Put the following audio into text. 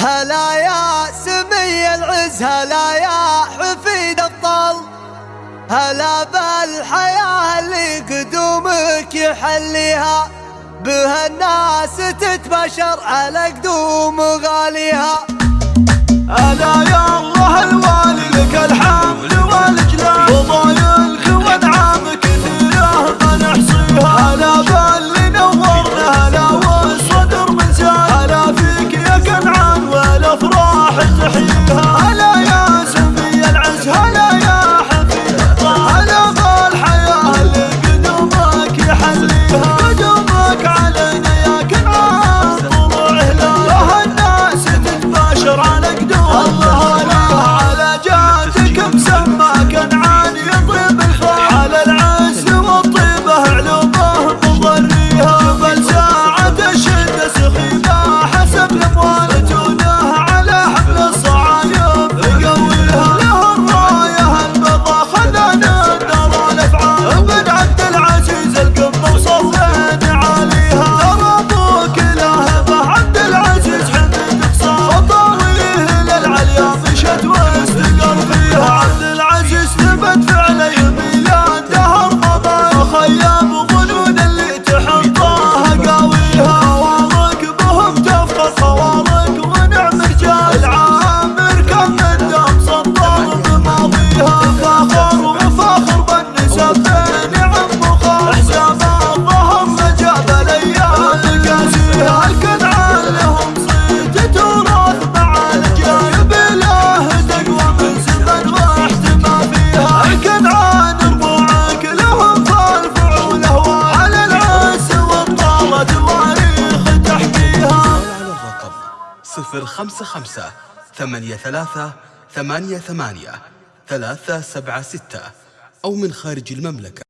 هلا يا سمي العز هلا يا حفيد الطل. هلا بالحياة اللي قدومك يحليها بها الناس تتبشر على قدوم غاليها. صفر خمسة خمسة ثمانية ثلاثة ثمانية ثمانية ثلاثة سبعة ستة أو من خارج المملكة.